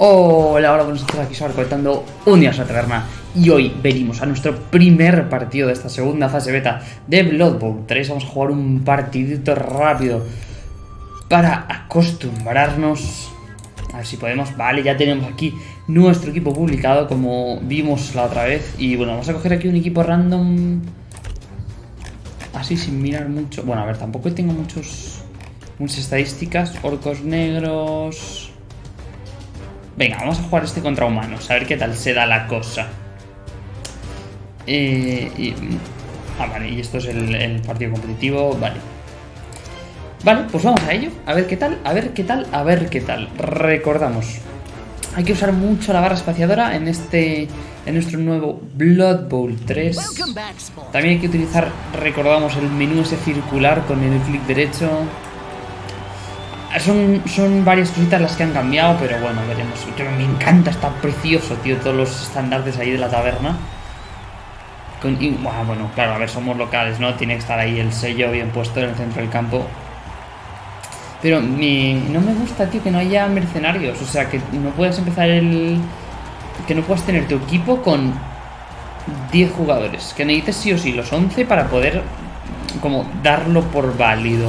Hola, hola, buenos días, aquí sobre comentando un día a la taberna y hoy venimos a nuestro primer partido de esta segunda fase beta de Blood Bowl 3 Vamos a jugar un partidito rápido para acostumbrarnos. A ver si podemos, vale, ya tenemos aquí nuestro equipo publicado como vimos la otra vez. Y bueno, vamos a coger aquí un equipo random Así sin mirar mucho, bueno, a ver, tampoco tengo muchos, muchas estadísticas. Orcos negros... Venga, vamos a jugar este contra humanos, a ver qué tal se da la cosa. Eh, ah, vale, y esto es el, partido competitivo, vale. Vale, pues vamos a ello, a ver qué tal, a ver qué tal, a ver qué tal. Recordamos, hay que usar mucho la barra espaciadora en este en nuestro nuevo Blood Bowl 3. También hay que utilizar, recordamos, el menú ese circular con el clic derecho. Son, son varias cositas las que han cambiado, pero bueno, veremos. me encanta, está precioso, tío, todos los estándares ahí de la taberna. bueno, claro, a ver, somos locales, ¿no? Tiene que estar ahí el sello bien puesto en el centro del campo. Pero no me gusta, tío, que no haya mercenarios. O sea, que no puedas empezar el... Que no puedas tener tu equipo con 10 jugadores. Que necesites sí o sí los 11 para poder como darlo por válido.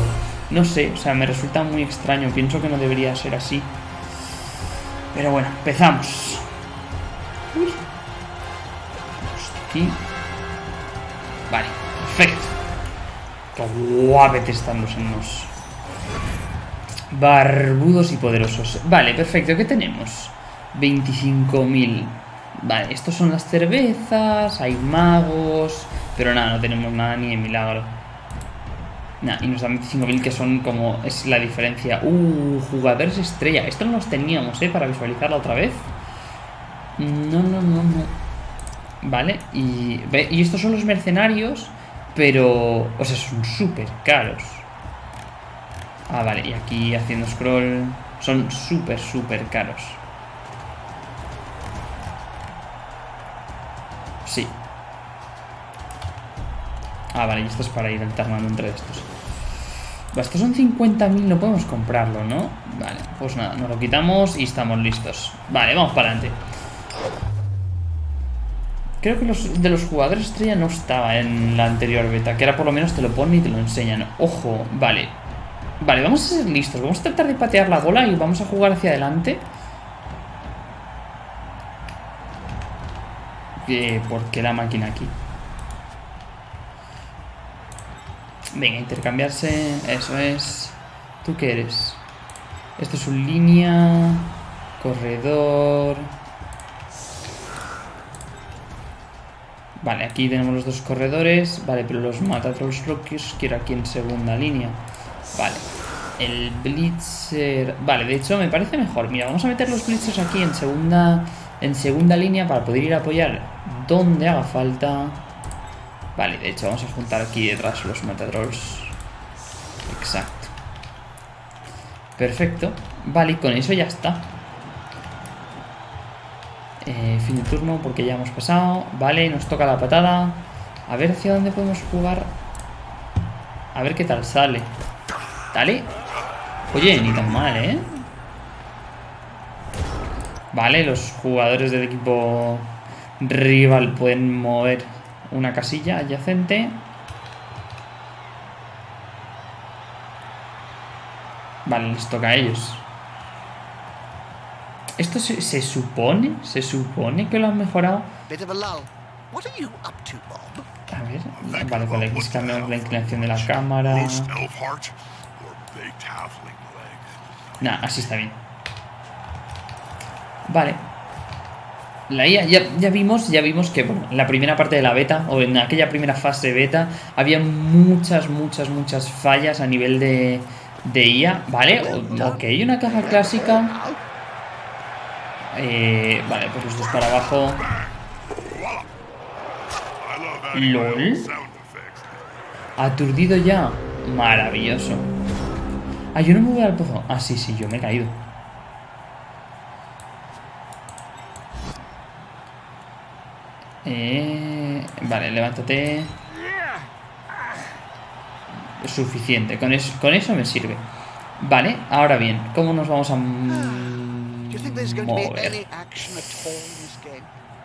No sé, o sea, me resulta muy extraño. Pienso que no debería ser así. Pero bueno, empezamos. Aquí. Vale, perfecto. Qué guapete están los enos. Barbudos y poderosos. Vale, perfecto. ¿Qué tenemos? 25.000. Vale, estos son las cervezas, hay magos... Pero nada, no tenemos nada ni de milagro. Y nos dan 25.000 que son como... Es la diferencia. Uh, jugadores estrella. Esto no los teníamos, ¿eh? Para visualizarla otra vez. No, no, no, no. Vale, y... Y estos son los mercenarios, pero... O sea, son súper caros. Ah, vale, y aquí haciendo scroll... Son súper, súper caros. Sí, Ah, vale, y esto es para ir alternando entre estos. Estos son 50.000, no podemos comprarlo, ¿no? Vale, pues nada, nos lo quitamos y estamos listos. Vale, vamos para adelante. Creo que los de los jugadores estrella no estaba en la anterior beta, que era por lo menos te lo ponen y te lo enseñan. Ojo, vale. Vale, vamos a ser listos. Vamos a tratar de patear la bola y vamos a jugar hacia adelante. Eh, ¿Por qué la máquina aquí? Venga, intercambiarse. Eso es. ¿Tú qué eres? Esto es un línea. Corredor. Vale, aquí tenemos los dos corredores. Vale, pero los Matatrolls Rockies quiero aquí en segunda línea. Vale. El Blitzer... Vale, de hecho me parece mejor. Mira, vamos a meter los Blitzers aquí en segunda, en segunda línea para poder ir a apoyar donde haga falta. Vale, de hecho vamos a juntar aquí detrás los metadrolls. Exacto. Perfecto. Vale, con eso ya está. Eh, fin de turno porque ya hemos pasado. Vale, nos toca la patada. A ver hacia dónde podemos jugar. A ver qué tal sale. Dale. Oye, ni tan mal, ¿eh? Vale, los jugadores del equipo rival pueden mover una casilla adyacente. Vale, les toca a ellos. ¿Esto se, supone? ¿Se supone que lo han mejorado? A ver, vale, con X cambiamos la inclinación de la cámara. Nah, así está bien. Vale, la IA, ya, vimos, ya vimos que en la primera parte de la beta, o en aquella primera fase beta, había muchas, muchas, muchas fallas a nivel de, de IA, ¿vale? Ok, una caja clásica. Eh, vale, pues los dos para abajo. LOL. Aturdido ya. Maravilloso. Ah, yo no me voy al pozo. Ah, sí, sí, yo me he caído. Eh, vale, levántate. Suficiente, con eso, con eso me sirve. Vale, ahora bien, ¿cómo nos vamos a mover.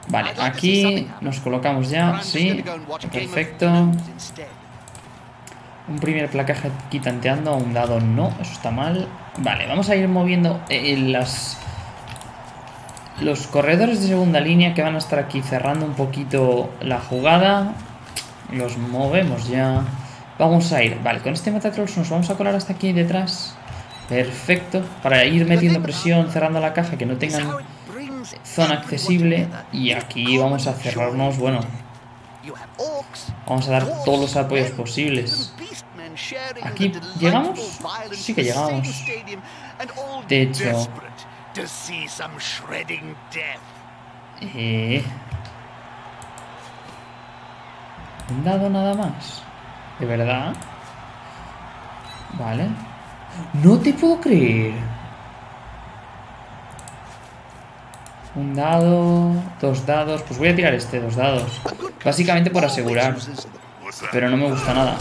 Vale, aquí nos colocamos ya, sí, perfecto. Un primer placaje aquí tanteando, un dado no, eso está mal. Vale, vamos a ir moviendo eh, las... Los corredores de segunda línea que van a estar aquí cerrando un poquito la jugada. Los movemos ya. Vamos a ir, vale, con este Metatrolls nos vamos a colar hasta aquí detrás. Perfecto, para ir metiendo presión, cerrando la caja, que no tengan zona accesible. Y aquí vamos a cerrarnos, bueno, vamos a dar todos los apoyos posibles. Aquí, ¿llegamos? Sí que llegamos. De hecho... Eh... ¿Un dado nada más? ¿De verdad? Vale. No te puedo creer. Un dado, dos dados. Pues voy a tirar este, dos dados. Básicamente por asegurar. Pero no me gusta nada.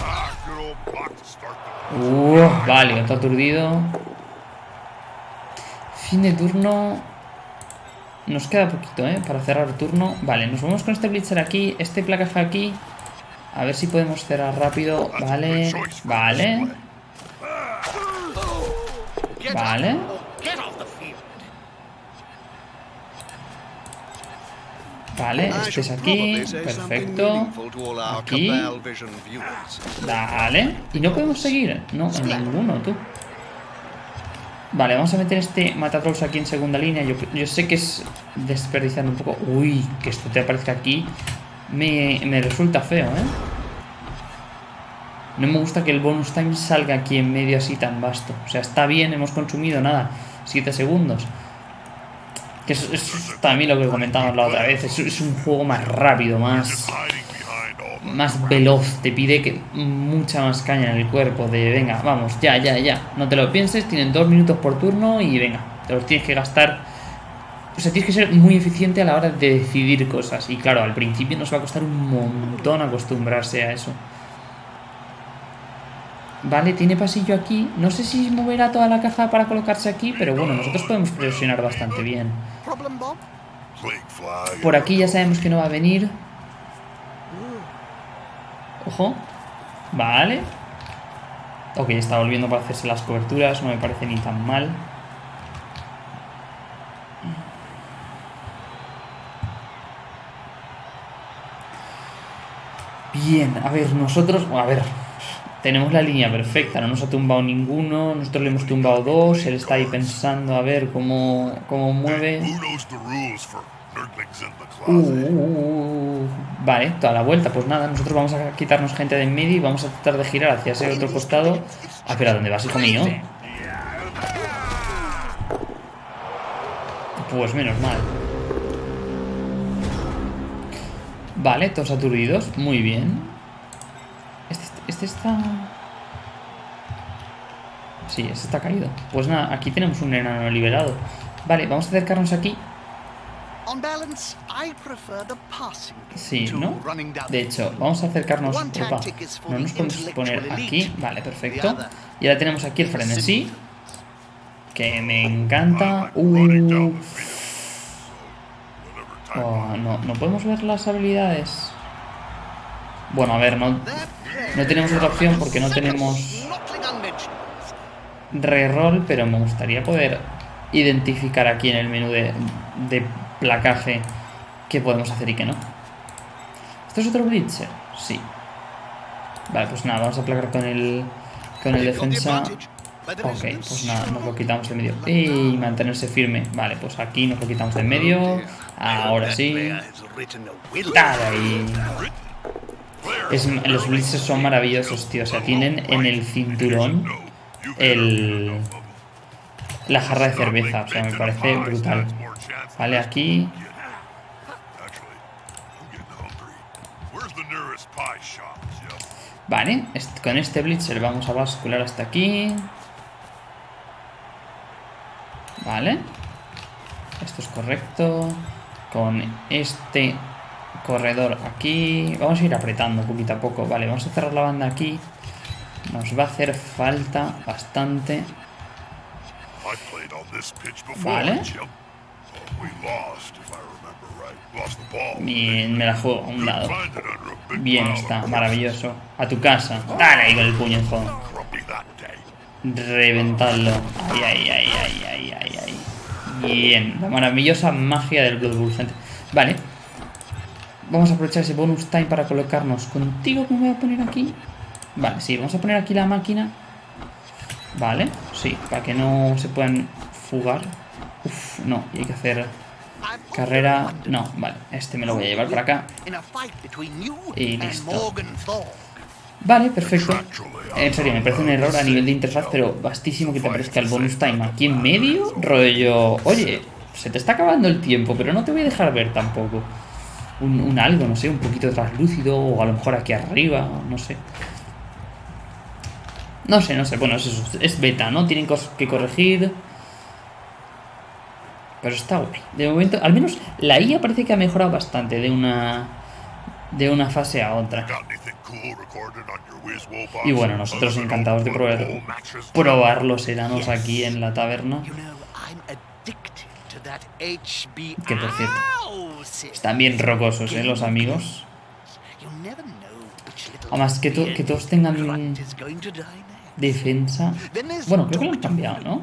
Uh, vale, otro aturdido. Fin de turno. Nos queda poquito, ¿eh? Para cerrar turno. Vale, nos vamos con este Blitzer aquí. Este placaje aquí. A ver si podemos cerrar rápido. Vale, vale. Vale. Vale, este es aquí. Perfecto. Aquí. Vale. Y no podemos seguir. No, en ninguno, tú. Vale, vamos a meter este Matatrolls aquí en segunda línea. Yo, yo, sé que es desperdiciando un poco. Uy, que esto te aparezca aquí. Me, me resulta feo, ¿eh? No me gusta que el bonus time salga aquí en medio así tan vasto. O sea, está bien, hemos consumido nada, 7 segundos. Que es, es, también lo que comentamos la otra vez. Es, un juego más rápido, más más veloz. Te pide que mucha más caña en el cuerpo. De venga, vamos, ya, ya, ya. No te lo pienses. Tienen dos minutos por turno y venga, te los tienes que gastar. O sea, tienes que ser muy eficiente a la hora de decidir cosas. Y claro, al principio nos va a costar un montón acostumbrarse a eso. Vale, tiene pasillo aquí. No sé si moverá toda la caja para colocarse aquí, pero bueno, nosotros podemos presionar bastante bien. Por aquí ya sabemos que no va a venir. Ojo. Vale. Ok, está volviendo para hacerse las coberturas. No me parece ni tan mal. Bien, a ver, nosotros... A ver, tenemos la línea perfecta, no nos ha tumbado ninguno, nosotros le hemos tumbado dos, él está ahí pensando a ver cómo, cómo mueve. Uh, uh, uh, vale, toda la vuelta, pues nada, nosotros vamos a quitarnos gente de en medio y vamos a tratar de girar hacia ese otro costado. Ah, pero ¿a dónde vas, hijo mío? Pues menos mal. Vale, todos aturdidos, muy bien. Este está... Sí, este está caído. Pues nada, aquí tenemos un enano liberado. Vale, vamos a acercarnos aquí. Sí, ¿no? De hecho, vamos a acercarnos... Opa, no nos podemos poner aquí. Vale, perfecto. Y ahora tenemos aquí el frenesí. Que me encanta. Uh. Oh, no, no podemos ver las habilidades. Bueno, a ver, no, no tenemos otra opción porque no tenemos reroll, pero me gustaría poder identificar aquí en el menú de, de placaje qué podemos hacer y qué no. ¿Esto es otro Blitzer? Sí. Vale, pues nada, vamos a placar con el, con el defensa. Ok, pues nada, nos lo quitamos en medio. Y mantenerse firme. Vale, pues aquí nos lo quitamos en medio. Ahora sí. Ahí los blitzes son maravillosos, tío. O sea, tienen en el cinturón el, la jarra de cerveza. O sea, me parece brutal. Vale, aquí... Vale, con este blitzer vamos a bascular hasta aquí. Vale. Esto es correcto. Con este corredor aquí. Vamos a ir apretando poquito a poco. Vale, vamos a cerrar la banda aquí. Nos va a hacer falta bastante. Vale. Mi- me la juego a un lado. Bien está, maravilloso. A tu casa. Dale ahí con el puño, that day. Reventadlo. Ay, ay, ay, ay, ay, ay, ay. Bien. La maravillosa magia del Blood Bowl, gente. Vale. Vamos a aprovechar ese bonus time para colocarnos contigo. ¿Cómo voy a poner aquí? Vale, sí, vamos a poner aquí la máquina. Vale, sí, para que no se puedan fugar. Uf, no, y hay que hacer carrera. No, vale, este me lo voy a llevar para acá. Y listo. Vale, perfecto. En serio, me parece un error a nivel de interfaz, pero bastísimo que te aparezca el bonus time aquí en medio. Rollo, oye, se te está acabando el tiempo, pero no te voy a dejar ver tampoco. Un, un algo, no sé, un poquito translúcido, o a lo mejor aquí arriba, no sé. No sé, no sé, bueno, es, eso, es beta, ¿no? Tienen cosas que corregir. Pero está guay. De momento, al menos la IA parece que ha mejorado bastante de una de una fase a otra. Y bueno, nosotros encantados de probar, probar los enanos aquí en la taberna. Que por cierto. Están bien rocosos, ¿eh? Los amigos. Además, que, to- que todos tengan defensa. Bueno, creo que lo han cambiado, ¿no?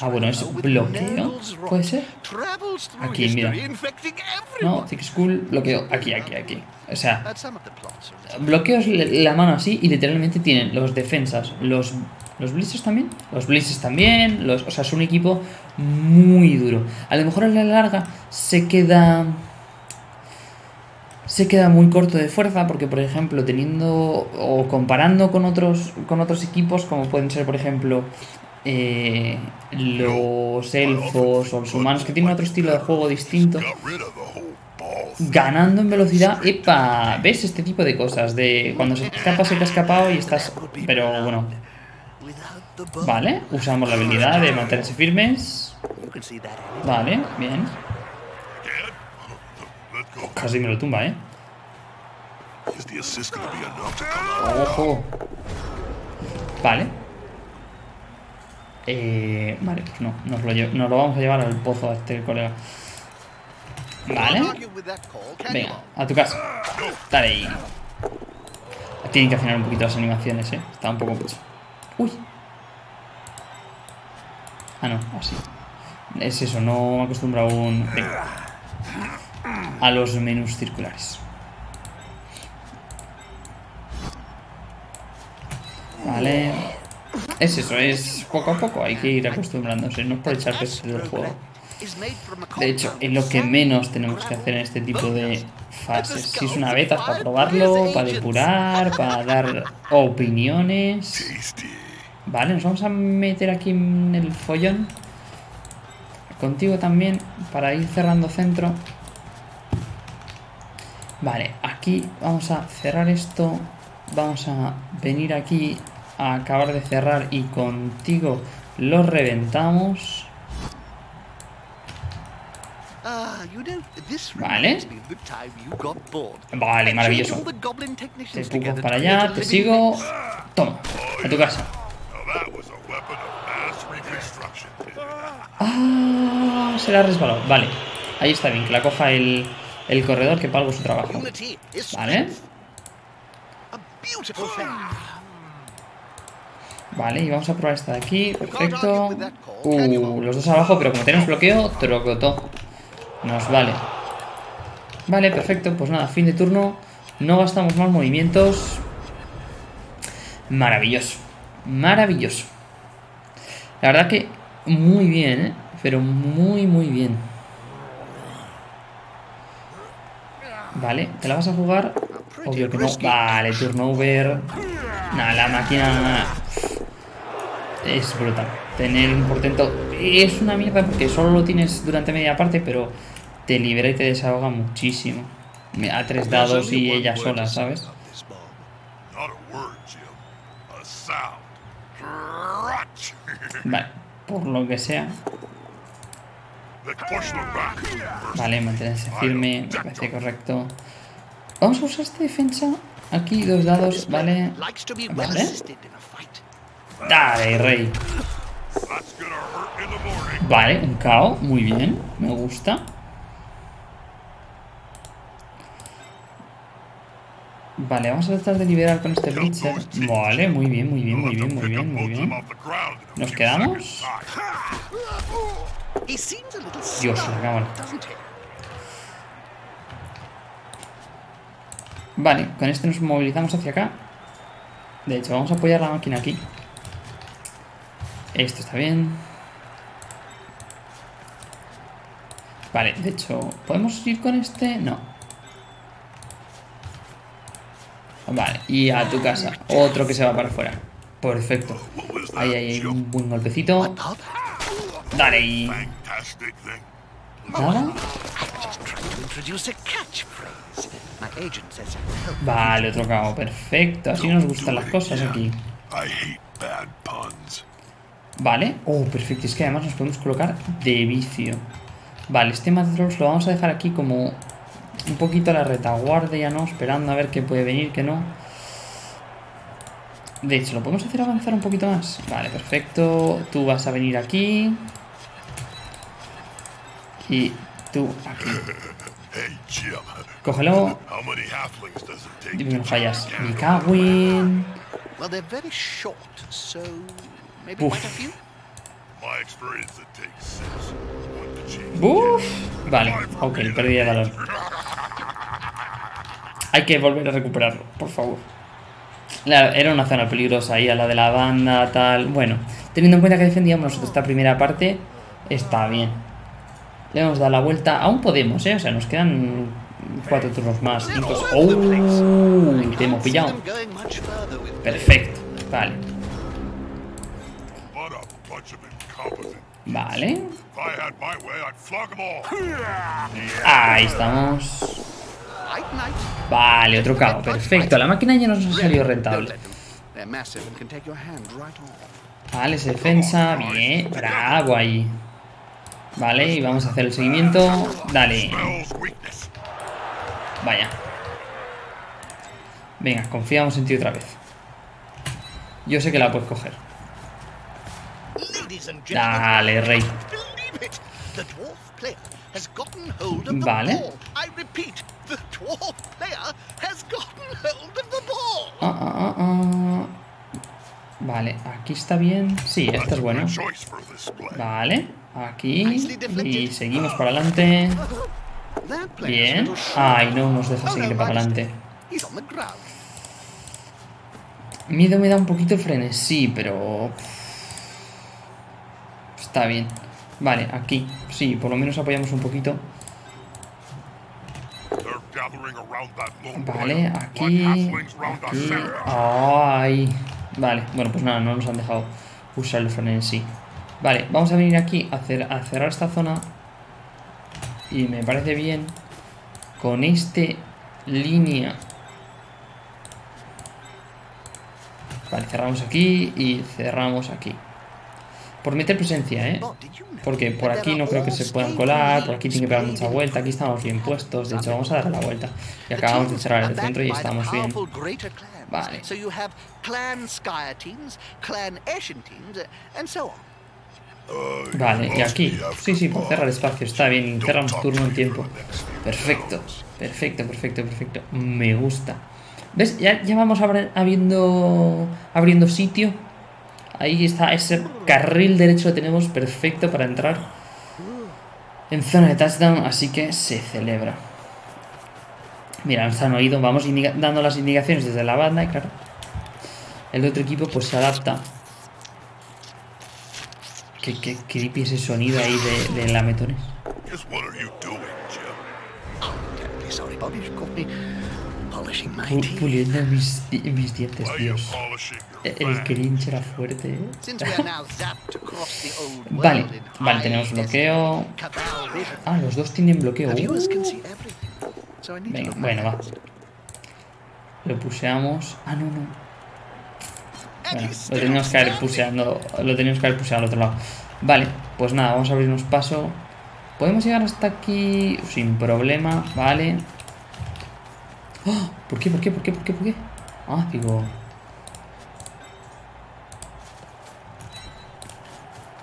Ah, bueno, es bloqueo. ¿Puede ser? Aquí, mira. No. Thick Skull, bloqueo. Aquí, aquí, aquí. O sea, bloqueos la mano así y literalmente tienen los defensas, los los blitzes también, los blitzes también, los, o sea, es un equipo muy duro. A lo mejor a la larga se queda se queda muy corto de fuerza porque por ejemplo, teniendo o comparando con otros con otros equipos como pueden ser por ejemplo eh, los elfos o los humanos que tienen otro estilo de juego distinto. Ganando en velocidad, epa, ves este tipo de cosas, de cuando se te escapa, se te ha escapado y estás, pero bueno, vale, usamos la habilidad de mantenerse firmes, vale, bien, casi me lo tumba, eh, Is the assist gonna be enough to come out? ojo, vale, eh, vale, pues no, nos lo, nos lo vamos a llevar al pozo a este colega, vale, venga, a tu casa, dale ahí, tienen que afinar un poquito las animaciones, eh, está un poco mucho, uy, Ah, no, así. Es eso, no me acostumbro aún. Venga, a los menús circulares. Vale. Es eso, es poco a poco, hay que ir acostumbrándose, no es por echar peso del juego. De hecho, es lo que menos tenemos que hacer en este tipo de fases. Si es una beta, es para probarlo, para depurar, para dar opiniones. Vale, nos vamos a meter aquí en el follón. Contigo también, para ir cerrando centro. Vale, aquí vamos a cerrar esto. Vamos a venir aquí a acabar de cerrar y contigo lo reventamos. Ah, Vale. Vale, maravilloso. Te empujo para allá, te sigo. Toma, a tu casa. Ah, se la ha resbalado. Vale, ahí está bien, que la coja el, el corredor que pago su trabajo. Vale, strength. A beautiful thing. Vale, y vamos a probar esta de aquí. Perfecto. Uh, los dos abajo, pero como tenemos bloqueo, trocotó. Nos vale. Vale, perfecto. Pues nada, fin de turno. No gastamos más movimientos. Maravilloso. Maravilloso. La verdad que muy bien, ¿eh? Pero muy, muy bien. Vale, ¿te la vas a jugar? Obvio que no. Vale, turno over. Nada, la máquina es brutal. Tener un portento es una mierda porque solo lo tienes durante media parte, pero te libera y te desahoga muchísimo. A tres dados y ella sola, ¿sabes? Not a word, Jim. A sound. Crunch. Vale, por lo que sea. Let's push them back. Vale, mantenerse firme, me parece correcto. Vamos a usar esta defensa. Aquí dos dados, vale. Vale. Dale, rey. Vale, un KO, muy bien, me gusta. Vale, vamos a tratar de liberar con este Blitzer. Vale, muy bien, muy bien, muy bien, muy bien, muy bien. ¿Nos quedamos? Dios, la cámara. Vale, con este nos movilizamos hacia acá. De hecho, vamos a apoyar la máquina aquí. Esto está bien. Vale, de hecho, ¿podemos ir con este? No. Vale, y a tu casa. Otro que se va para afuera. Perfecto. Ahí, ahí, un buen golpecito. Dale, y... Vale, otro cabo. Perfecto. Así nos gustan las cosas aquí. Vale. Oh, perfecto. Es que además nos podemos colocar de vicio. Vale, este Matadros lo vamos a dejar aquí como un poquito a la retaguardia, ¿no? Esperando a ver qué puede venir, qué no. De hecho, ¿lo podemos hacer avanzar un poquito más? Vale, perfecto. Tú vas a venir aquí. Y tú aquí. Cógelo. Dime que no fallas. Me cago en... Maybe Oof. quite a few. My experience, it takes six. One to change. Uf. Vale, ok, perdí el balón. Hay que volver a recuperarlo, por favor. La- era una zona peligrosa ahí, a la de la banda, tal. Bueno, teniendo en cuenta que defendíamos nosotros esta primera parte, está bien. Le hemos dado la vuelta. Aún podemos, ¿eh? O sea, nos quedan cuatro turnos más. ¡Oh! Te hemos pillado. Perfecto. Vale. All. Ahí estamos. Vale, otro cabo. Perfecto. La máquina ya nos ha salido rentable. Vale, esa defensa. Bien. Bravo ahí. Vale, y vamos a hacer el seguimiento. Dale. Vaya. Venga, confiamos en ti otra vez. Yo sé que la puedes coger. Ladies and gentlemen, Dale, rey. believe it. The dwarf player has gotten hold of the Vale. Ah, ah, ah, ah. Vale, aquí está bien. Sí, esto es bueno. Vale, aquí. Y seguimos para adelante. Bien. Ay, no nos deja seguir para adelante. Miedo me da un poquito el frenesí, pero... Está bien. Vale, aquí. Sí, por lo menos apoyamos un poquito. Vale, aquí. Aquí. Ay. Vale, bueno, pues nada, no nos han dejado usar el frenesí. Vale, vamos a venir aquí a, hacer, a cerrar esta zona. Y me parece bien. Con este línea. Vale, cerramos aquí y cerramos aquí. Por meter presencia, ¿eh? Porque por aquí no creo que se puedan colar, por aquí tiene que pegar mucha vuelta, aquí estamos bien puestos, de hecho vamos a dar la vuelta. Y acabamos de cerrar el centro y estamos bien. Vale. Vale, y aquí. Sí, sí, por cerrar espacio, está bien, cerramos turno en tiempo. Perfecto, perfecto, perfecto, perfecto. Me gusta. ¿Ves? Ya, ya vamos abri- abriendo, abriendo sitio. Ahí está, ese carril derecho lo tenemos perfecto para entrar en zona de touchdown, así que se celebra. Mira, nos han oído, vamos dando las indicaciones desde la banda y claro, el otro equipo pues se adapta. Qué, qué creepy ese sonido ahí de, de lametones. Just what are you doing, Jim? Terribly sorry, Bobby. You caught me polishing my Pu- teeth. puliendo mis, mis dientes, Dios. E- your El cringe era fuerte, ¿eh? Vale, vale, tenemos bloqueo. Ah, los dos tienen bloqueo. Uh. Venga, bueno, va. Lo puseamos. Ah, no, no. Bueno, lo teníamos que haber puseando. Lo teníamos que haber puseado al otro lado. Vale, pues nada, vamos a abrirnos paso. Podemos llegar hasta aquí sin problema, vale. ¡Oh! ¿Por qué? ¿Por qué? ¿Por qué? ¿Por qué? ¿Por qué? Ah, digo. Vale, tú aquí. Este Do you mata miss trolls the old aquí. days of playing in the NAF, Bob? Not really, Jim. A lot more rules in them days.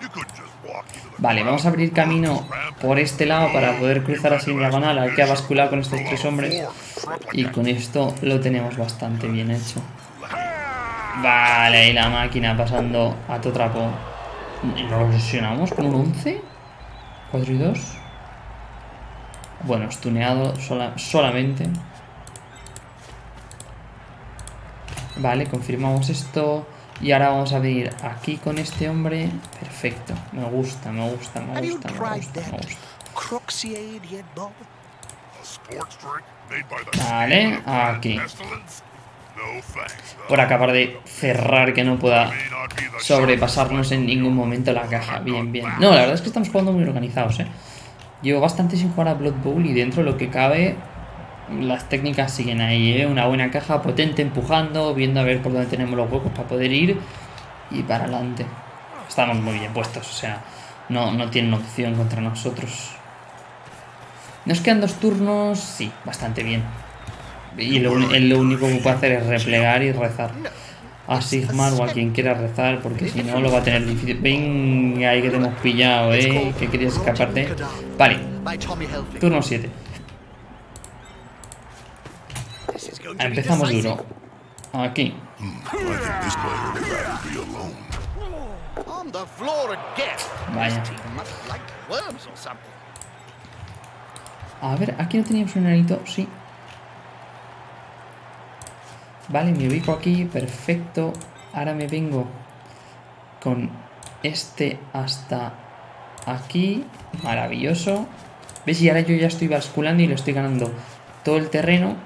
You couldn't just walk into the Vale, vamos a abrir camino por este lado para poder cruzar así en diagonal. Hay que bascular con estos tres hombres. Y con esto lo tenemos bastante bien hecho. Vale, y la máquina pasando a tu trapo. ¿Lo lesionamos con un 11? ¿4 y 2? Bueno, stuneado sola- solamente. Vale, confirmamos esto. Y ahora vamos a venir aquí con este hombre. Perfecto. Me gusta, me gusta, me gusta, me tried gusta, me that gusta. Cruxiade yet, Bob? A sports drink made by the Vale, aquí. Por acabar de cerrar que no pueda sobrepasarnos en ningún momento la caja. Bien, bien. No, la verdad es que estamos jugando muy organizados, ¿eh? Llevo bastante sin jugar a Blood Bowl y dentro de lo que cabe, las técnicas siguen ahí, ¿eh? Una buena caja potente empujando, viendo a ver por dónde tenemos los huecos para poder ir y para adelante. Estamos muy bien puestos, o sea, no, no tienen opción contra nosotros. Nos quedan dos turnos, sí, bastante bien. Y lo, lo único que puede hacer es replegar y rezar a Sigmar o a quien quiera rezar, porque si no lo va a tener difícil. Venga, ahí que te hemos pillado, eh, que querías escaparte. Vale, turno 7. This is going to be Empezamos duro. Aquí. Again. Vaya. These teeth must like worms or something. A ver, aquí no teníamos un enanito, sí. Vale, me ubico aquí, perfecto. Ahora me vengo con este hasta aquí. Maravilloso. ¿Ves? Y ahora yo ya estoy basculando y le estoy ganando todo el terreno.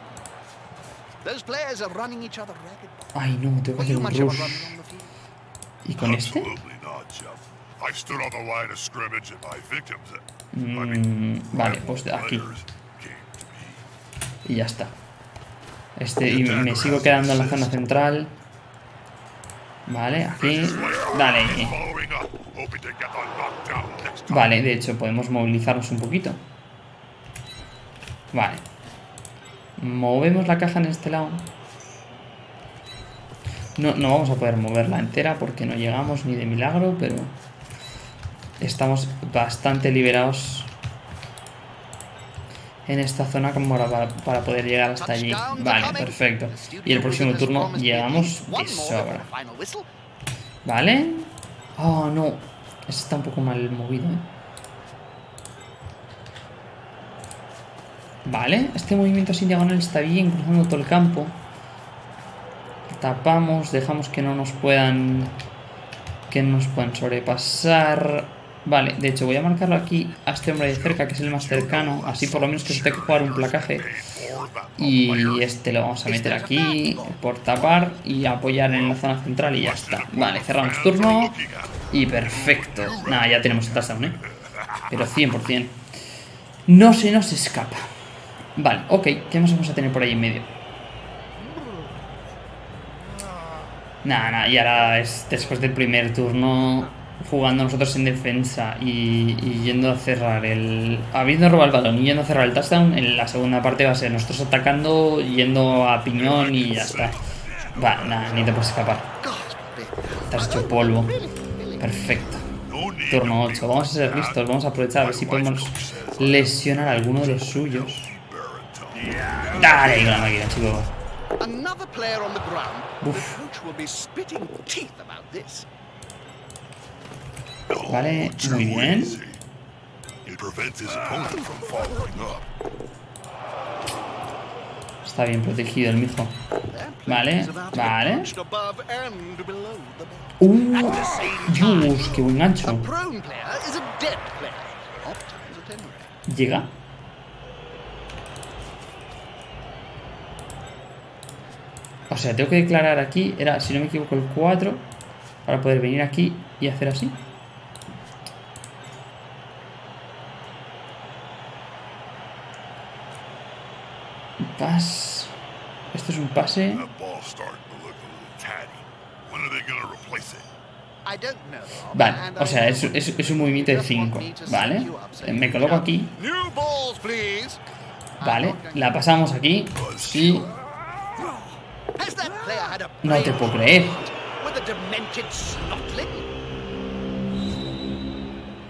Ay, no, tengo que hacer un rush. ¿Y con este? Mm, vale, pues de aquí. Y ya está. Este, y me sigo quedando en la zona central. Vale, aquí. Dale. Vale, de hecho, podemos movilizarnos un poquito. Vale. Movemos la caja en este lado. No, no vamos a poder moverla entera porque no llegamos ni de milagro, pero estamos bastante liberados en esta zona como para, para poder llegar hasta allí. Vale, perfecto. Y el próximo turno llegamos de sobra. ¿Vale? Oh, no. Ese está un poco mal movido, ¿eh? Vale, este movimiento sin diagonal está bien, cruzando todo el campo. Tapamos, dejamos que no nos puedan... Que no nos puedan sobrepasar. Vale, de hecho voy a marcarlo aquí a este hombre de cerca, que es el más cercano. Así por lo menos que se tenga que jugar un placaje. Y este lo vamos a meter aquí por tapar y apoyar en la zona central y ya está. Vale, cerramos turno. Y perfecto. Nada, ya tenemos el touchdown, ¿eh? Pero 100%. No se nos escapa. Vale, ok. ¿Qué más vamos a tener por ahí en medio? Nada, nada. Y ahora es después del primer turno jugando nosotros en defensa y, y yendo a cerrar el... Habiendo robado el balón y yendo a cerrar el touchdown, en la segunda parte va a ser nosotros atacando, yendo a piñón y ya está. Va, nada, ni te puedes escapar. Te has hecho polvo. Perfecto. Turno to 8. Vamos a ser listos. Vamos a aprovechar a ver si podemos lesionar a alguno de los suyos. Dale con la máquina, chico. Uf. Vale, muy bien. easy. It prevents his opponent from following up. Está bien protegido el mijo. Vale, vale. Uh, Dios, qué buen A gancho. Llega. O sea, tengo que declarar aquí, era, si no me equivoco, el 4 para poder venir aquí y hacer así. Pas. Esto es un pase. That ball's starting to look a little tatty. When are they gonna replace it? I don't know. Vale, o sea, es, es- es un movimiento de 5, ¿vale? Me coloco aquí, vale, la pasamos aquí y no te puedo creer.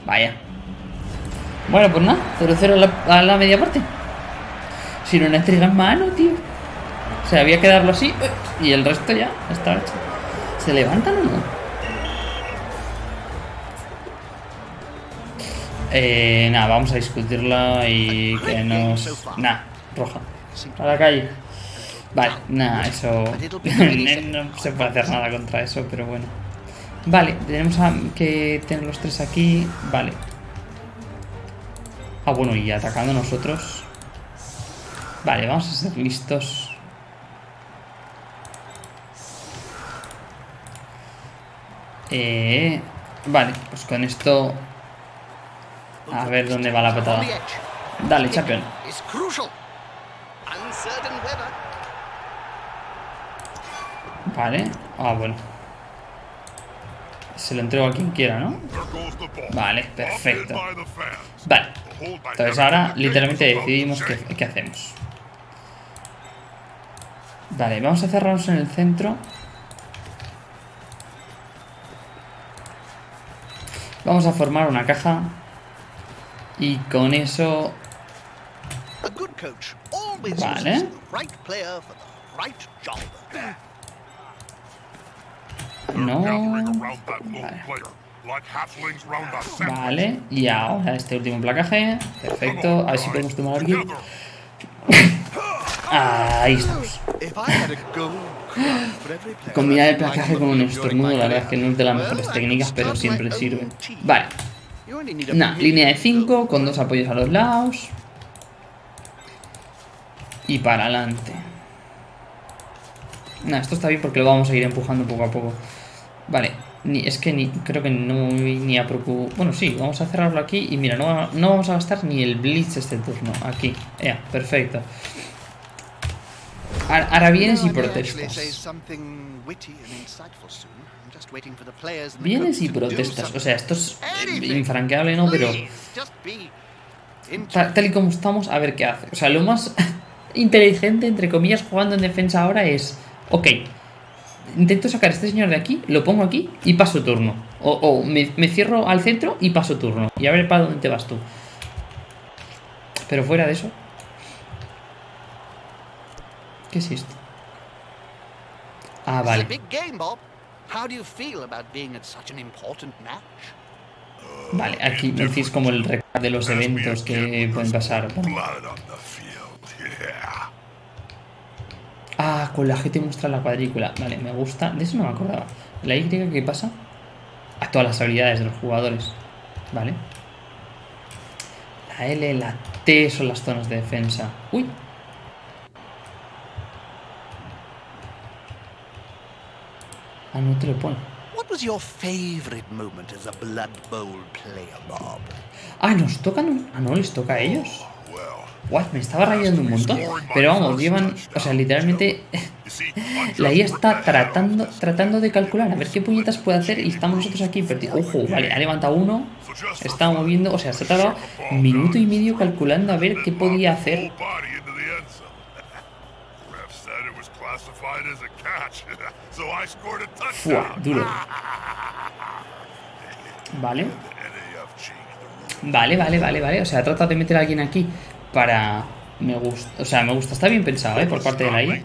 Vaya. Bueno, pues nada, 0-0 a a la media parte. Si no le entregan mano, tío. O sea, había que darlo así y el resto ya está hecho. ¿Se levantan o no? Eh, nada, vamos a discutirla y que nos... Nada, roja. A la calle. Vale, nada, eso... no se puede hacer nada contra eso, pero bueno. Vale, tenemos que tener los tres aquí. Vale. Ah, bueno, y atacando nosotros. Vale, vamos a ser listos. Eh, vale, pues con esto... A ver dónde va la patada. Dale, champion. Vale. Ah, bueno. Se lo entrego a quien quiera, ¿no? Vale, perfecto. Vale. Entonces ahora literalmente decidimos qué, qué hacemos. Vale, vamos a cerrarnos en el centro. Vamos a formar una caja. Y con eso... Vale. No. Vale. Vale, y ahora este último placaje. Perfecto. A ver si podemos tomar a alguien. Together. Ahí estamos. Combinar el placaje con un estornudo, la verdad es que no es de las mejores técnicas, pero siempre sirve. Vale. You only need a Nah, few línea de gold. 5 con dos apoyos a los lados. Y para adelante. Nah, esto está bien porque lo vamos a ir empujando poco a poco. Vale, ni, es que ni creo que no me voy ni a preocupar. Bueno, sí, vamos a cerrarlo aquí. Y mira, no, no vamos a gastar ni el blitz este turno. Aquí, ya, perfecto. Ahora, vienes y actually say protestas. Vienes y protestas. O sea, esto es infranqueable, ¿no? Pero... Tal y como estamos, a ver qué hace. O sea, lo más inteligente, entre comillas, jugando en defensa ahora es, ok, intento sacar a este señor de aquí, lo pongo aquí y paso turno. O, o me, me cierro al centro y paso turno. Y a ver para dónde te vas tú. Pero fuera de eso... ¿Qué es esto? Ah, vale. big game, Bob. How do you feel about being at such an important match? Vale, aquí me decís como el recap de los eventos que pueden pasar. Ah, con la G te muestra la cuadrícula. Vale, me gusta. De eso no me acordaba. ¿La Y qué pasa? A todas las habilidades de los jugadores. Vale. La L, la T son las zonas de defensa. Uy. Ah, no te lo pone. What was your favorite moment as a Blood Bowl player, Bob? Ah, nos tocan. Ah, no, les toca a ellos. Well, What, me estaba rayando un montón. Pero vamos, llevan. O sea, literalmente. La IA está tratando, tratando de calcular a ver qué puñetas puede hacer y estamos nosotros aquí perdidos. Ojo, vale, ha levantado uno, está moviendo, o sea, se ha tardado minuto y medio calculando a ver qué podía hacer. I Fua, duro. Vale, vale, vale, vale, vale. O sea, trata de meter a alguien aquí para... Me gusta, o sea, me gusta, está bien pensado, ¿eh? Por parte de la. Yeah.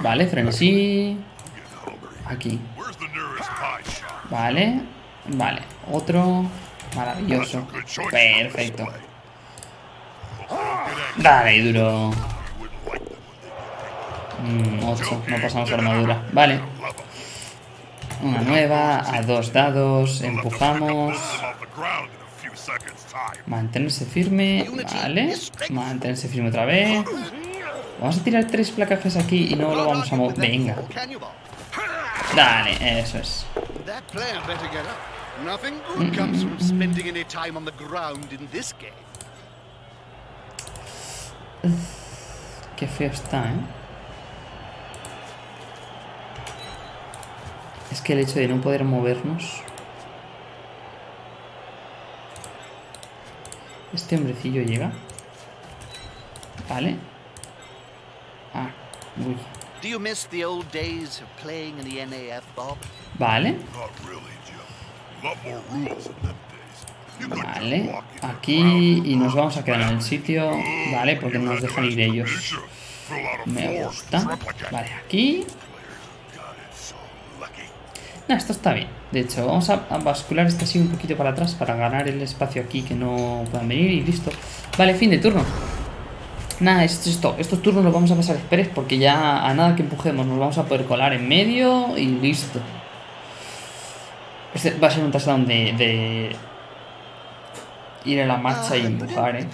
Vale, frenesí. Aquí. Vale, vale. Otro. Maravilloso. Perfecto. Dale, duro. Mm, 8, angry. no pasamos armadura. Vale, una nueva, a dos dados, empujamos. Mantenerse firme, vale. Mantenerse firme otra vez. Vamos a tirar tres placajes aquí y no lo vamos a mover. Venga, dale, eso es. That player better get Es que el hecho de no poder movernos... Este hombrecillo llega. Vale. Ah, uy. Do you miss the old days of playing in the NAF, Bob? Vale. Vale. Aquí y nos vamos a quedar en el sitio. Vale, porque nos dejan ir ellos. Me gusta. Vale, aquí. No, esto está bien. De hecho, vamos a, bascular este así un poquito para atrás para ganar el espacio aquí que no puedan venir y listo. Vale, fin de turno. Nada, es esto. Estos turnos los vamos a pasar express porque ya a nada que empujemos nos vamos a poder colar en medio y listo. Este va a ser un touchdown de, ir a la marcha y Ah, empujar, eh.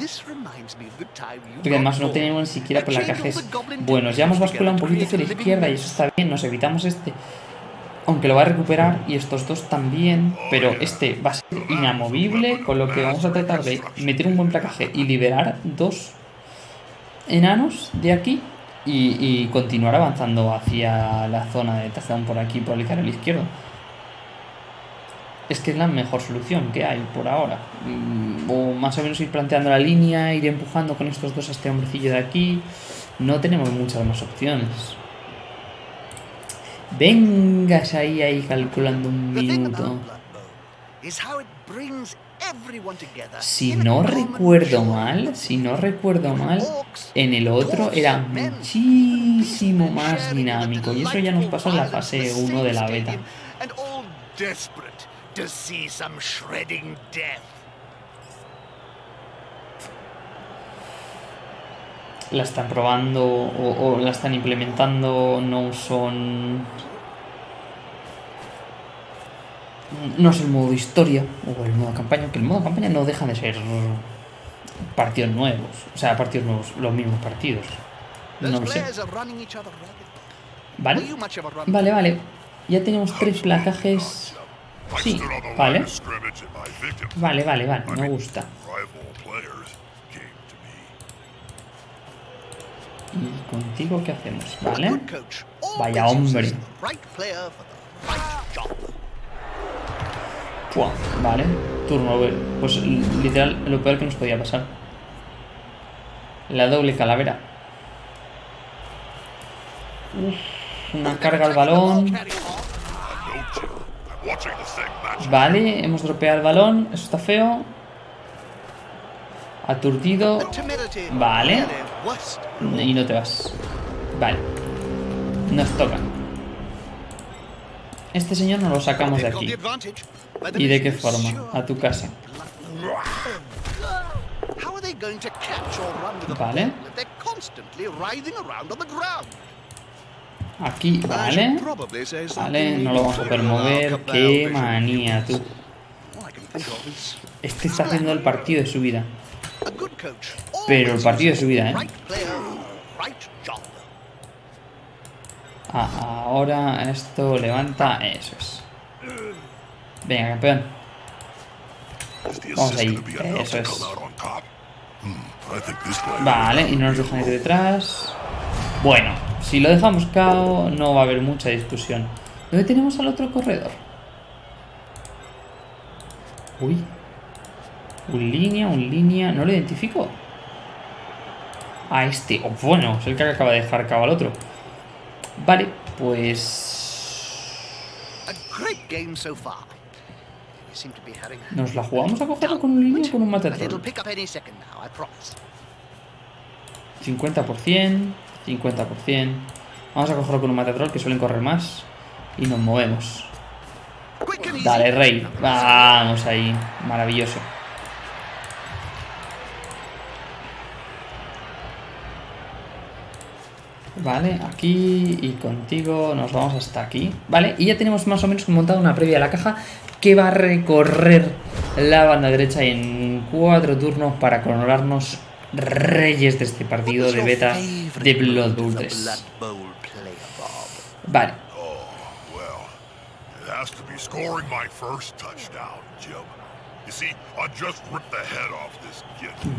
Porque además no tenemos ni siquiera all the goblin buenos. Ya hemos basculado un poquito hacia la izquierda y eso está bien. Nos evitamos este. Aunque lo va a recuperar y estos dos también. Pero este va a ser inamovible. Con lo que vamos a tratar de meter un buen placaje y liberar dos enanos de aquí. Y, y continuar avanzando hacia la zona de touchdown por aquí, por el carril izquierdo. Es que es la mejor solución que hay por ahora. Mm, O más o menos ir planteando la línea, ir empujando con estos dos a este hombrecillo de aquí. No tenemos muchas más opciones. Vengas ahí, ahí calculando un minuto. Si no recuerdo mal, si no recuerdo mal, en el otro era muchísimo más dinámico. Y eso ya nos pasó en la fase violence of 1 the de la beta. stadium, And all desperate to see some shredding death. La están probando o, o la están implementando, no son... No es el modo historia o el modo campaña, que el modo campaña no deja de ser partidos nuevos. O sea, partidos nuevos, los mismos partidos. No lo sé. ¿Vale? Vale, vale. Ya tenemos tres placajes. Sí, vale. Vale, vale, vale. Me gusta. ¿Y contigo qué hacemos? Vale. Vaya hombre. Pua, Vale. Turno. Pues literal, lo peor que nos podía pasar. La doble calavera. Uf, una carga al balón. Vale, hemos dropeado el balón. Eso está feo. Aturdido. Vale. Y no te vas. Vale. Nos toca. Este señor nos lo sacamos de aquí. ¿Y de qué forma? A tu casa. Vale. Aquí, vale. Vale, no lo vamos a poder mover. Qué manía, tú. Este está haciendo el partido de su vida. Pero el partido de su vida, ¿eh? Ah, ahora esto levanta. Eso es. Venga, campeón. Vamos ahí. Eso es. Vale, y no nos dejan ir detrás. Bueno, si lo dejamos cao, no va a haber mucha discusión. ¿Dónde tenemos al otro corredor? Uy. Un línea, un línea. No lo identifico. A este. Oh, bueno, es el que acaba de dejar cao al otro. Vale, pues. ¿Nos la jugamos a cogerlo con un línea o con un matatrol? pick up any second now, I promise. 50%, 50%. Vamos a cogerlo con un matatrol que suelen correr más. Y nos movemos. Dale, rey. Vamos ahí. Maravilloso. Vale, aquí y contigo nos vamos hasta aquí. Vale, y ya tenemos más o menos montado una previa a la caja que va a recorrer la banda derecha en cuatro turnos para coronarnos reyes de este partido de beta de Blood Bowl 3. Blood Bowl player, Bob. Vale, Oh, well,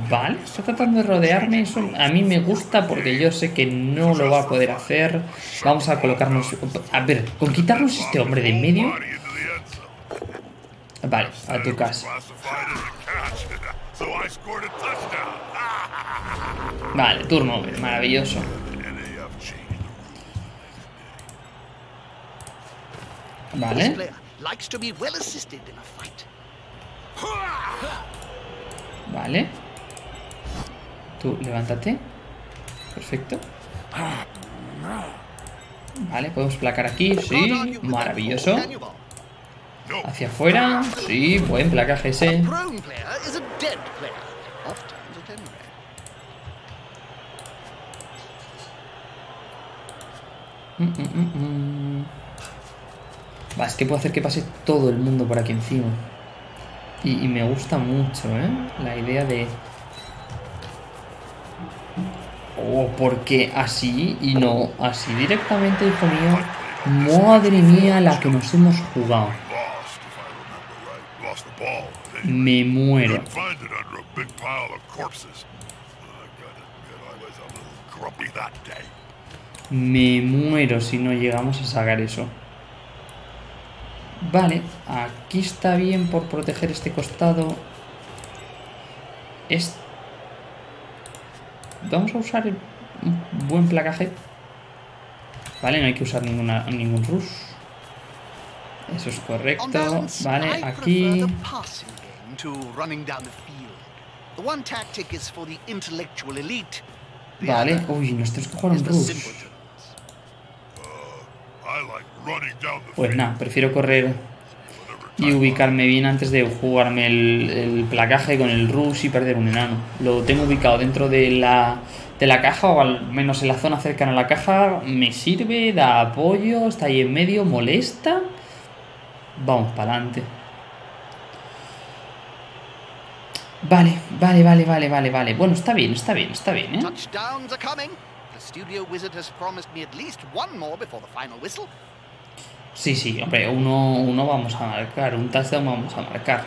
Vale, está tratando de rodearme. Eso a mí me gusta porque yo sé que no lo va a poder hacer. Vamos a colocarnos... A ver, con quitarnos este hombre de en medio... Vale, a tu casa. Vale, turno, maravilloso. Vale, vale. Tú, levántate. Perfecto. Vale, podemos placar aquí, sí. Maravilloso. Hacia afuera, sí, buen placaje ese. Mm, mm, mm, mm. Va, es que puedo hacer que pase todo el mundo por aquí encima. Y, me gusta mucho, ¿eh? La idea de... Oh, porque así y no así directamente, hijo mío. Madre mía, la que nos hemos jugado. Me muero. Me muero si no llegamos a sacar eso. Vale, aquí está bien por proteger este costado. Es... Vamos a usar el... un buen placaje. Vale, no hay que usar ninguna, ningún rush. Eso es correcto. Vale, aquí... Vale, uy, nos tenemos que jugar un rush. simpletons. I like running down the Pues nada, prefiero correr y ubicarme bien antes de jugarme el, placaje con el rush y perder un enano. Lo tengo ubicado dentro de la, de la caja o al menos en la zona cercana a la caja. Me sirve, da apoyo, está ahí en medio, molesta. Vamos para adelante. Vale, vale, vale, vale, vale, vale. Bueno, está bien, está bien, está bien, ¿eh? Touchdowns are coming. The wizard has promised me at least one more before the final whistle. Sí, sí, hombre, uno, uno vamos a marcar, un touchdown vamos a marcar.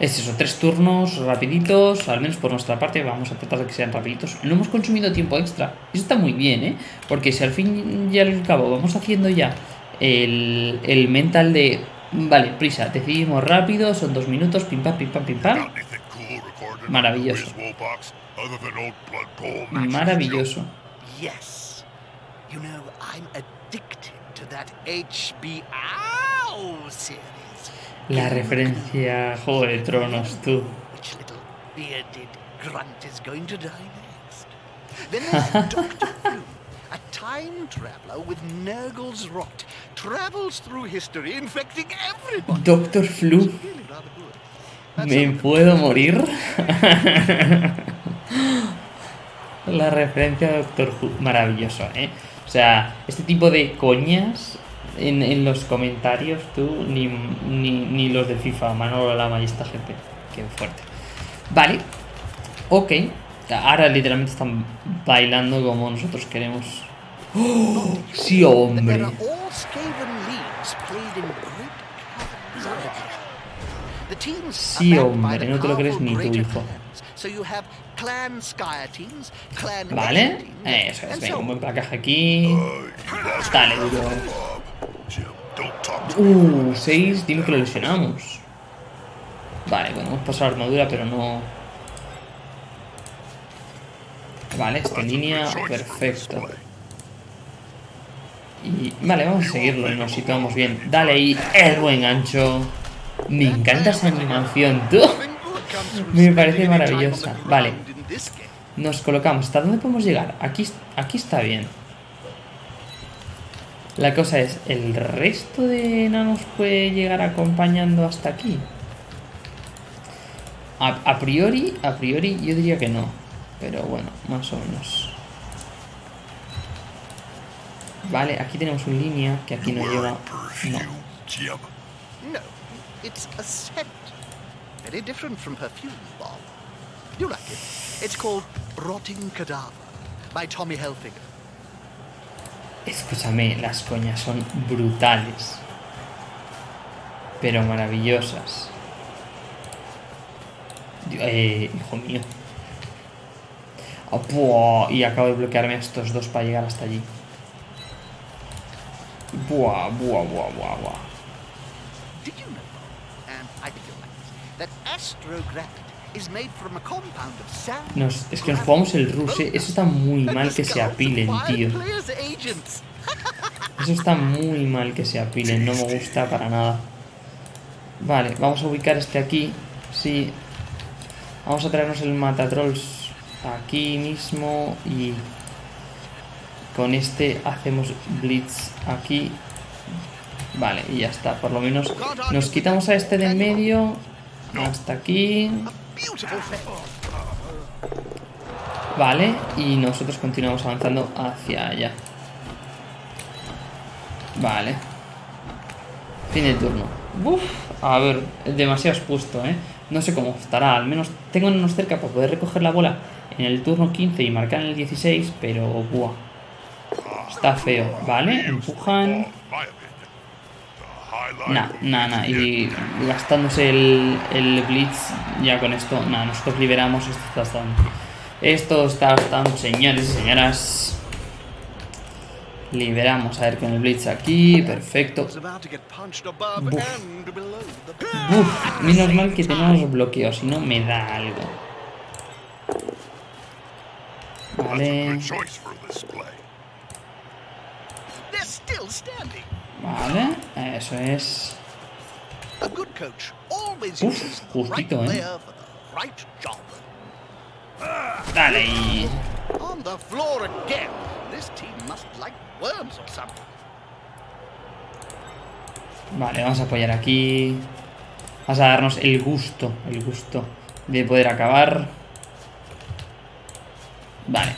Es eso, tres turnos rapiditos, al menos por nuestra parte, vamos a tratar de que sean rapiditos. No hemos consumido tiempo extra, eso está muy bien, ¿eh? Porque si al fin y al cabo vamos haciendo ya el, el mental de, vale, prisa, decidimos rápido, son dos minutos, pim pam, pim pam, pim pam. Maravilloso. Maravilloso. You know, I'm addicted to that HBO series. La referencia a Juego de Tronos, tú. Which little bearded grunt is going to die next? Then there's Doctor Who, a time traveler with Nurgle's rot, travels through history, infecting everybody. Doctor Flu. ¿Me puedo morir? La referencia a Doctor Who, maravilloso, ¿eh? O sea, este tipo de coñas en, en los comentarios, tú, ni, ni, ni los de FIFA, Manolo Lama y esta gente. Qué fuerte. Vale, ok. Ahora literalmente están bailando como nosotros queremos. ¡Oh! Sí, hombre. Sí, hombre, no te lo crees ni tú, greater hijo. Clans. So you have clan Skyer teams, clan Vale, teams, eso es, venga, un buen placaje aquí. Dale, duro. Uh, 6, dime que lo lesionamos. Vale, bueno, hemos pasado armadura, pero no. Vale, está en línea, perfecto. Y vale, vamos a seguirlo y nos situamos bien. Dale ahí, el buen gancho. Me encanta esa animación, tú. Me parece maravillosa. Vale. Nos colocamos. ¿Hasta dónde podemos llegar? Aquí, aquí está bien. La cosa es, ¿el resto de enanos puede llegar acompañando hasta aquí? A, priori, a priori yo diría que no. Pero bueno, más o menos. Vale, aquí tenemos una línea que aquí no lleva. No. Very different from perfume, Bob. You like it. It's called Rotting Cadaver by Tommy Hilfiger. Escúchame, las coñas son brutales. Pero maravillosas. Eh, hijo mío. Buah, y acabo de bloquearme a estos dos para llegar hasta allí. Buah, buah, buah, buah, buah. Did you know, and I think you'll like this, that astrogravity is made from a compound of sand, Nos- es que nos jugamos el rush, eh. Eso está muy mal que se apilen, tío. Eso está muy mal que se apilen, no me gusta para nada. Vale, vamos a ubicar este aquí. Sí. Vamos a traernos el matatrolls aquí mismo y con este hacemos blitz aquí. Vale, y ya está, por lo menos nos quitamos a este de en medio hasta aquí. Vale, y nosotros continuamos avanzando hacia allá. Vale. Fin de turno. A ver, demasiado expuesto, ¿eh? No sé cómo estará, al menos tengo unos cerca para poder recoger la bola en el turno 15 y marcar en el 16, pero buah. Está feo, ¿vale? Empujan. Nah, nah, nah. Y gastándose el, el blitz ya con esto. Nah, nosotros liberamos. Esto está tan. Esto está tan, señores y señoras. Liberamos. A ver con el blitz aquí. Perfecto. Buf. and below the Uf, menos mal que tenemos bloqueo, si no me da algo. Vale, vale, eso es. Uf, justito, eh. Dale ahí. Vale, vamos a apoyar aquí. Vamos a darnos el gusto, el gusto de poder acabar. Vale.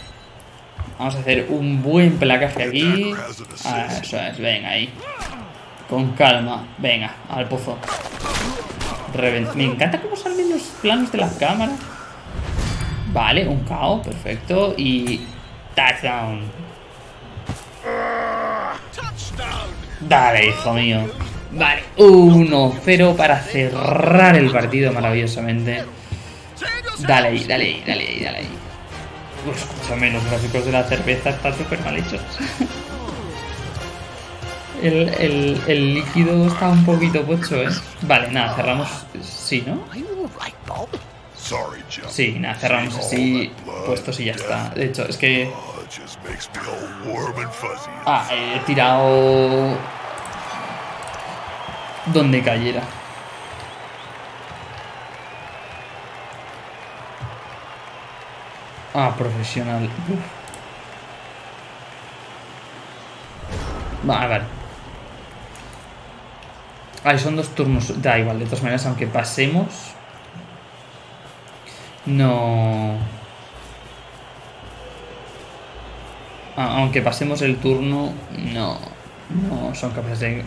Vamos a hacer un buen placaje aquí. Ah, eso es, venga ahí. Con calma. Venga, al pozo. Me encanta cómo salen los planos de la cámara. Vale, un KO, perfecto. Y... Touchdown. Touchdown! Dale, hijo mío. Vale, 1-0 para cerrar el partido maravillosamente. Dale ahí, dale ahí, dale ahí, dale ahí. Uf, escúchame, los gráficos de la cerveza están súper mal hechos. El, el- el líquido está un poquito pocho, ¿eh? Vale, nada, cerramos. Sí, ¿no? Sí, nada, cerramos así, puestos y ya está. De hecho, es que. Oh. Ah, he tirado. Donde cayera. Ah, profesional. Vale, vale. Ay, son dos turnos. Da igual, de todas maneras, aunque pasemos. No. Ah, aunque pasemos el turno, no, no son capaces de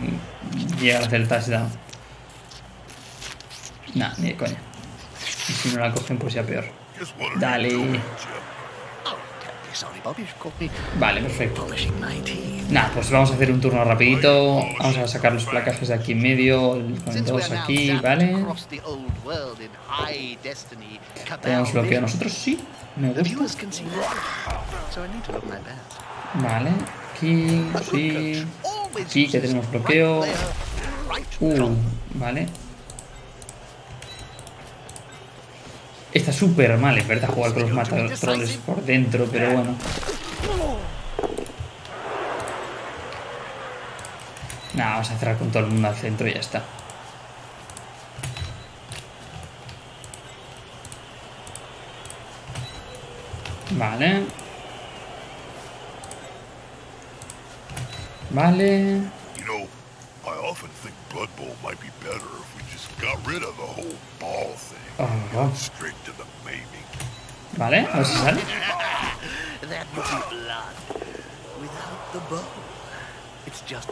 llegar a hacer el touchdown. Nah, ni de coña. Y si no la cogen, pues ya peor. Dale. Vale, perfecto. Nah, pues vamos a hacer un turno rapidito. Vamos a sacar los placajes de aquí en medio, con dos aquí, ¿vale? Tenemos bloqueo nosotros, sí. Me gusta. Vale, aquí, sí. Aquí que tenemos bloqueo. Uh, vale. Está súper mal, en verdad, jugar con los matatroles por dentro, pero bueno. Nada, vamos a cerrar con todo el mundo al centro y ya está. Vale. Vale. You know, I often think Blood Bowl might be better if we just got rid of the whole ball thing. Oh, vale, a ver si sale.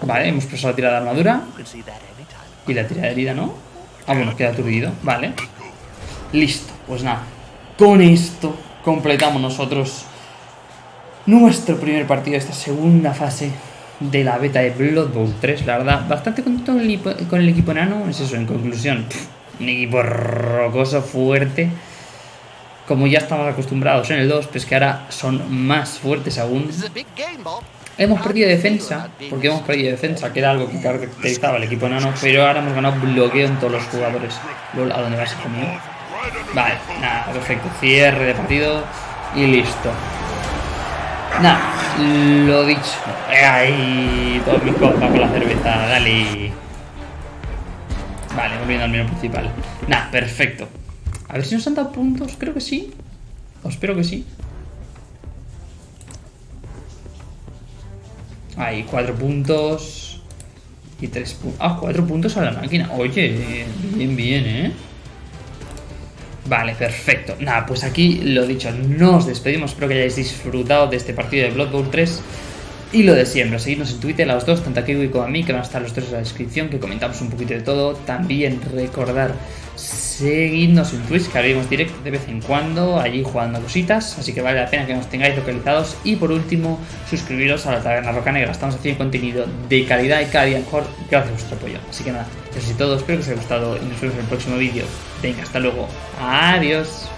Vale, hemos preso la tirada de armadura. Y la tirada de herida, ¿no? Ah, bueno, queda aturdido. Vale. Listo. Pues nada. Con esto completamos nosotros nuestro primer partido de esta segunda fase de la beta de Blood Bowl 3. La verdad, bastante contento con el, equipo- con el equipo enano. Es eso, en conclusión. pff, un equipo rocoso, fuerte. como ya estamos acostumbrados en el 2, pues que ahora son más fuertes aún. Hemos perdido defensa, porque hemos perdido defensa, que era algo que caracterizaba al equipo enano, pero ahora hemos ganado bloqueo en todos los jugadores. Lol, ¿A dónde vas, hijo mío? Vale, nada, perfecto. Cierre de partido y listo. Nada, lo dicho. Ay, todo mi copa con la cerveza, dale. Vale, volviendo al menú principal. Nada, perfecto. A ver si nos han dado puntos, creo que sí. O espero que sí. Ahí, cuatro puntos. Y tres puntos. Ah, cuatro puntos a la máquina. Oye, bien, bien, ¿eh? Vale, perfecto. Nada, pues aquí lo dicho, nos despedimos. Espero que hayáis disfrutado de este partido de Blood Bowl 3. Y lo de siempre, seguidnos en Twitter, a los dos, tanto a Kiwi como a mí, que van a estar los tres en la descripción, que comentamos un poquito de todo. También recordar seguidnos en Twitch, que abrimos directo de vez en cuando, allí jugando cositas, así que vale la pena que nos tengáis localizados. Y por último, suscribiros a la Taberna Roca Negra, estamos haciendo contenido de calidad y cada día mejor gracias a vuestro apoyo. Así que nada, eso es todo, espero que os haya gustado y nos vemos en el próximo vídeo. Venga, hasta luego, adiós.